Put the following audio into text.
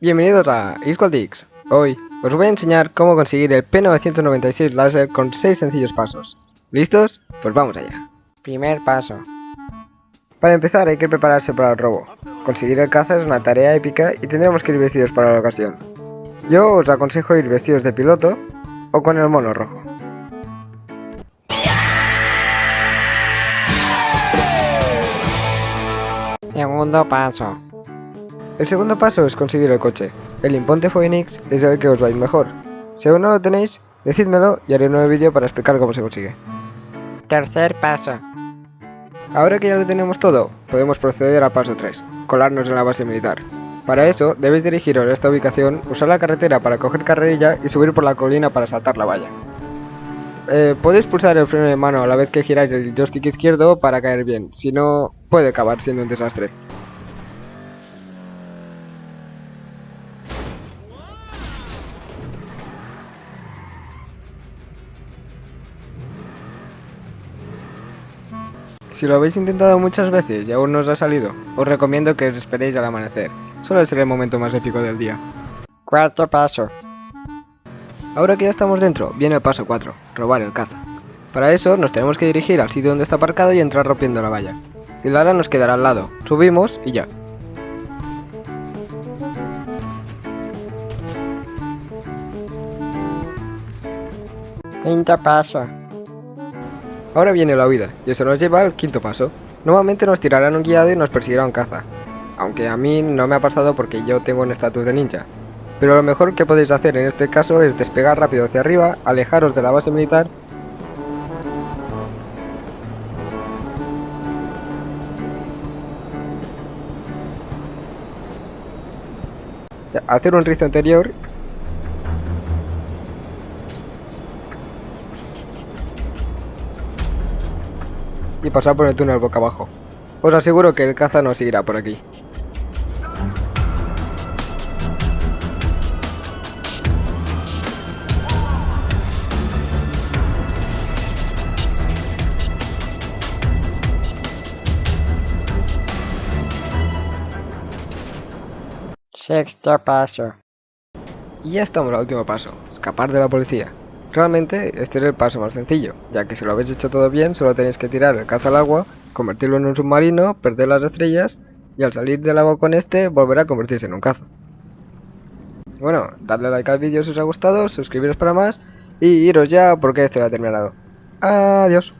Bienvenidos a X. Hoy os voy a enseñar cómo conseguir el P996 láser con 6 sencillos pasos. ¿Listos? Pues vamos allá. Primer paso. Para empezar hay que prepararse para el robo. Conseguir el caza es una tarea épica y tendremos que ir vestidos para la ocasión. Yo os aconsejo ir vestidos de piloto o con el mono rojo. Segundo paso. El segundo paso es conseguir el coche. El Imponte Phoenix es el que os va a ir mejor. Si aún no lo tenéis, decídmelo y haré un nuevo vídeo para explicar cómo se consigue. Tercer paso. Ahora que ya lo tenemos todo, podemos proceder al paso 3, colarnos en la base militar. Para eso, debéis dirigiros a esta ubicación, usar la carretera para coger carrerilla y subir por la colina para saltar la valla. Eh, podéis pulsar el freno de mano a la vez que giráis el joystick izquierdo para caer bien, si no, puede acabar siendo un desastre. Si lo habéis intentado muchas veces y aún no os ha salido, os recomiendo que os esperéis al amanecer. Suele ser el momento más épico del día. Cuarto paso. Ahora que ya estamos dentro, viene el paso 4, robar el caza. Para eso nos tenemos que dirigir al sitio donde está aparcado y entrar rompiendo la valla. Y Lara nos quedará al lado, subimos y ya. Quinto paso. Ahora viene la huida, y eso nos lleva al quinto paso. Normalmente nos tirarán un guiado y nos perseguirá un caza. Aunque a mí no me ha pasado porque yo tengo un estatus de ninja. Pero lo mejor que podéis hacer en este caso es despegar rápido hacia arriba, alejaros de la base militar hacer un rizo anterior y pasar por el túnel boca abajo. Os aseguro que el caza no seguirá por aquí. Sexto paso. Y ya estamos al último paso, escapar de la policía. Realmente este es el paso más sencillo, ya que si lo habéis hecho todo bien solo tenéis que tirar el caza al agua, convertirlo en un submarino, perder las estrellas y al salir del agua con este volverá a convertirse en un caza. Bueno, dadle like al vídeo si os ha gustado, suscribiros para más y iros ya porque esto ya ha terminado. Adiós.